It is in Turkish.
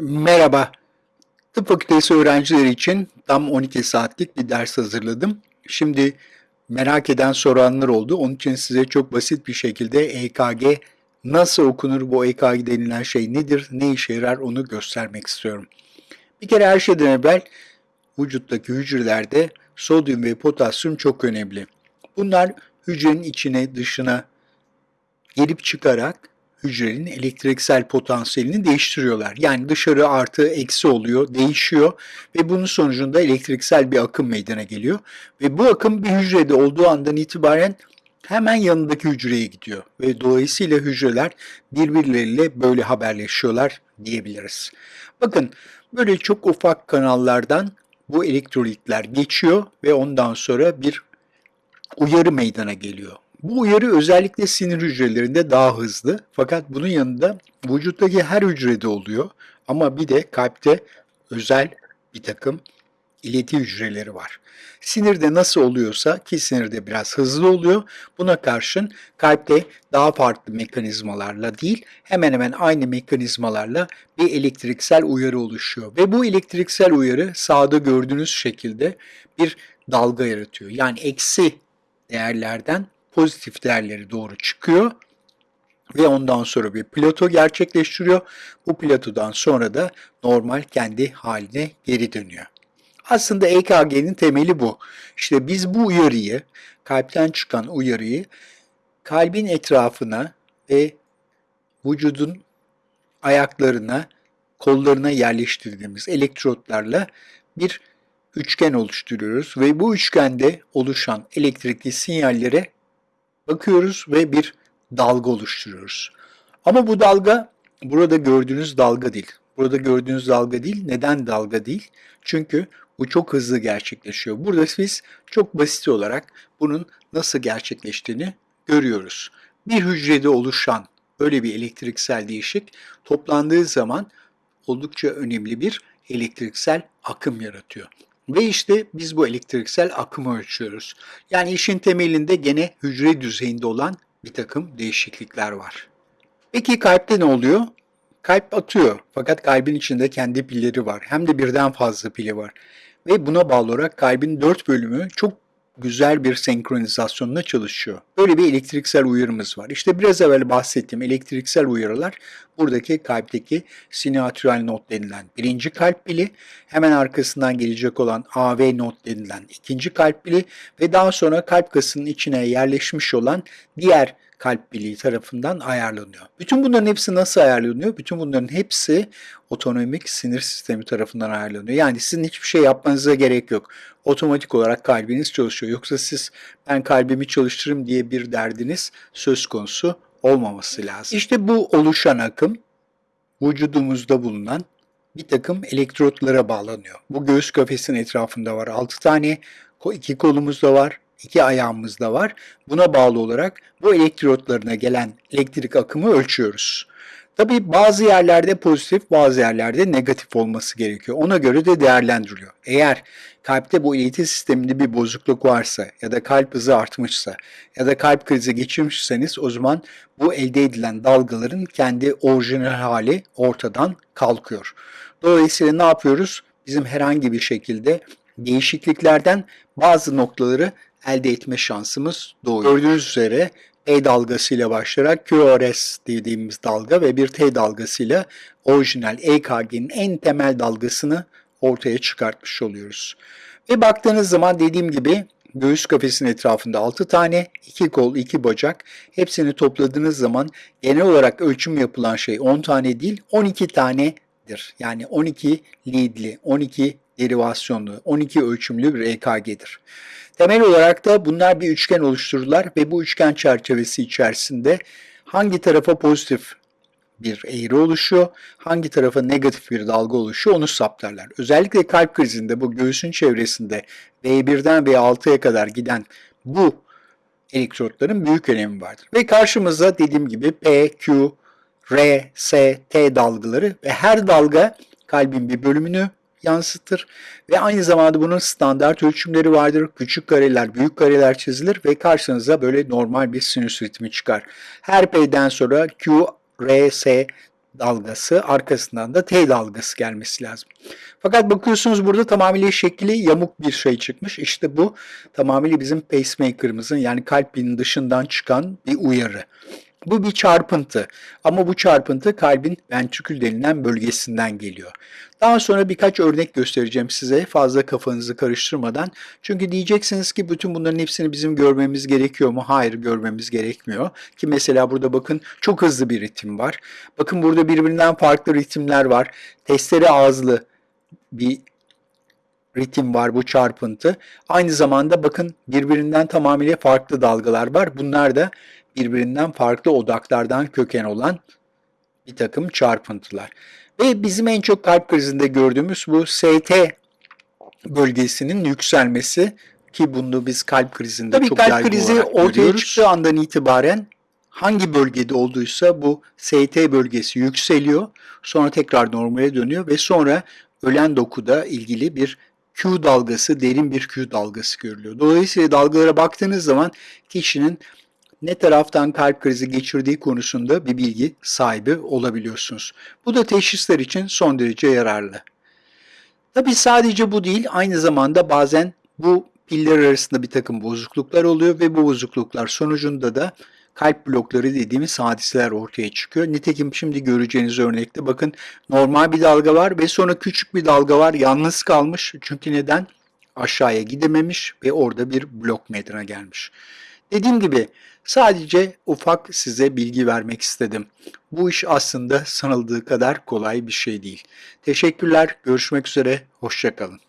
Merhaba. Tıp fakültesi öğrencileri için tam 12 saatlik bir ders hazırladım. Şimdi merak eden soranlar oldu. Onun için size çok basit bir şekilde EKG nasıl okunur, bu EKG denilen şey nedir, ne işe yarar onu göstermek istiyorum. Bir kere her şeyden evvel vücuttaki hücrelerde sodyum ve potasyum çok önemli. Bunlar hücrenin içine, dışına gelip çıkarak hücrenin elektriksel potansiyelini değiştiriyorlar. Yani dışarı artı eksi oluyor, değişiyor ve bunun sonucunda elektriksel bir akım meydana geliyor. Ve bu akım bir hücrede olduğu andan itibaren hemen yanındaki hücreye gidiyor ve dolayısıyla hücreler birbirleriyle böyle haberleşiyorlar diyebiliriz. Bakın böyle çok ufak kanallardan bu elektrolitler geçiyor ve ondan sonra bir uyarı meydana geliyor. Bu uyarı özellikle sinir hücrelerinde daha hızlı fakat bunun yanında vücuttaki her hücrede oluyor ama bir de kalpte özel bir takım ileti hücreleri var. Sinirde nasıl oluyorsa ki sinirde biraz hızlı oluyor. Buna karşın kalpte daha farklı mekanizmalarla değil hemen hemen aynı mekanizmalarla bir elektriksel uyarı oluşuyor. Ve bu elektriksel uyarı sağda gördüğünüz şekilde bir dalga yaratıyor. Yani eksi değerlerden pozitif değerleri doğru çıkıyor ve ondan sonra bir plato gerçekleştiriyor. Bu platodan sonra da normal kendi haline geri dönüyor. Aslında EKG'nin temeli bu. İşte biz bu uyarıyı, kalpten çıkan uyarıyı kalbin etrafına ve vücudun ayaklarına, kollarına yerleştirdiğimiz elektrotlarla bir üçgen oluşturuyoruz ve bu üçgende oluşan elektrikli sinyallere bakıyoruz ve bir dalga oluşturuyoruz. Ama bu dalga burada gördüğünüz dalga değil. Burada gördüğünüz dalga değil. Neden dalga değil? Çünkü bu çok hızlı gerçekleşiyor. Burada biz çok basit olarak bunun nasıl gerçekleştiğini görüyoruz. Bir hücrede oluşan böyle bir elektriksel değişik toplandığı zaman oldukça önemli bir elektriksel akım yaratıyor. Ve işte biz bu elektriksel akımı ölçüyoruz. Yani işin temelinde gene hücre düzeyinde olan bir takım değişiklikler var. Peki kalpte ne oluyor? Kalp atıyor fakat kalbin içinde kendi pilleri var. Hem de birden fazla pili var. Ve buna bağlı olarak kalbin dört bölümü çok güzel bir senkronizasyonla çalışıyor. Böyle bir elektriksel uyarımız var. İşte biraz evvel bahsettiğim elektriksel uyarılar buradaki kalpteki sinatürel not denilen birinci kalp pili, hemen arkasından gelecek olan AV not denilen ikinci kalp pili ve daha sonra kalp kasının içine yerleşmiş olan diğer kalp birliği tarafından ayarlanıyor. Bütün bunların hepsi nasıl ayarlanıyor? Bütün bunların hepsi otonomik sinir sistemi tarafından ayarlanıyor. Yani sizin hiçbir şey yapmanıza gerek yok. Otomatik olarak kalbiniz çalışıyor. Yoksa siz ben kalbimi çalıştırırım diye bir derdiniz söz konusu olmaması lazım. İşte bu oluşan akım vücudumuzda bulunan bir takım elektrotlara bağlanıyor. Bu göğüs kafesinin etrafında var 6 tane, iki kolumuzda var, iki ayağımız da var. Buna bağlı olarak bu elektrotlarına gelen elektrik akımı ölçüyoruz. Tabii bazı yerlerde pozitif, bazı yerlerde negatif olması gerekiyor. Ona göre de değerlendiriliyor. Eğer kalpte bu ileti sisteminde bir bozukluk varsa ya da kalp hızı artmışsa ya da kalp krizi geçirmişseniz o zaman bu elde edilen dalgaların kendi orijinal hali ortadan kalkıyor. Dolayısıyla ne yapıyoruz? Bizim herhangi bir şekilde değişikliklerden bazı noktaları elde etme şansımız doğuyor. Gördüğünüz üzere E dalgasıyla başlayarak QRS dediğimiz dalga ve bir T dalgasıyla orijinal EKG'nin en temel dalgasını ortaya çıkartmış oluyoruz. Ve baktığınız zaman dediğim gibi göğüs kafesinin etrafında 6 tane, 2 kol, 2 bacak hepsini topladığınız zaman genel olarak ölçüm yapılan şey 10 tane değil 12 tanedir. Yani 12 leadli, 12 derivasyonlu, 12 ölçümlü bir EKG'dir. Temel olarak da bunlar bir üçgen oluştururlar ve bu üçgen çerçevesi içerisinde hangi tarafa pozitif bir eğri oluşuyor, hangi tarafa negatif bir dalga oluşuyor onu saptarlar. Özellikle kalp krizinde bu göğsün çevresinde V1'den V6'ya kadar giden bu elektrotların büyük önemi vardır. Ve karşımızda dediğim gibi P, Q, R, S, T dalgaları ve her dalga kalbin bir bölümünü yansıtır ve aynı zamanda bunun standart ölçümleri vardır. Küçük kareler, büyük kareler çizilir ve karşınıza böyle normal bir sinüs ritmi çıkar. Her P'den sonra Q, R, S dalgası, arkasından da T dalgası gelmesi lazım. Fakat bakıyorsunuz burada tamamıyla şekli yamuk bir şey çıkmış. İşte bu tamamıyla bizim pacemaker'ımızın yani kalbin dışından çıkan bir uyarı. Bu bir çarpıntı ama bu çarpıntı kalbin ventrikül denilen bölgesinden geliyor. Daha sonra birkaç örnek göstereceğim size fazla kafanızı karıştırmadan. Çünkü diyeceksiniz ki bütün bunların hepsini bizim görmemiz gerekiyor mu? Hayır görmemiz gerekmiyor. Ki mesela burada bakın çok hızlı bir ritim var. Bakın burada birbirinden farklı ritimler var. Testere ağızlı bir ritim var bu çarpıntı. Aynı zamanda bakın birbirinden tamamıyla farklı dalgalar var. Bunlar da birbirinden farklı odaklardan köken olan bir takım çarpıntılar. Ve bizim en çok kalp krizinde gördüğümüz bu ST bölgesinin yükselmesi ki bunu biz kalp krizinde Tabii çok kalp krizi ortaya görüyoruz. çıktığı andan itibaren hangi bölgede olduysa bu ST bölgesi yükseliyor. Sonra tekrar normale dönüyor ve sonra ölen dokuda ilgili bir Q dalgası, derin bir Q dalgası görülüyor. Dolayısıyla dalgalara baktığınız zaman kişinin ne taraftan kalp krizi geçirdiği konusunda bir bilgi sahibi olabiliyorsunuz. Bu da teşhisler için son derece yararlı. Tabi sadece bu değil, aynı zamanda bazen bu piller arasında bir takım bozukluklar oluyor ve bu bozukluklar sonucunda da kalp blokları dediğimiz hadiseler ortaya çıkıyor. Nitekim şimdi göreceğiniz örnekte bakın normal bir dalga var ve sonra küçük bir dalga var yalnız kalmış. Çünkü neden? Aşağıya gidememiş ve orada bir blok meydana gelmiş. Dediğim gibi sadece ufak size bilgi vermek istedim. Bu iş aslında sanıldığı kadar kolay bir şey değil. Teşekkürler, görüşmek üzere, hoşçakalın.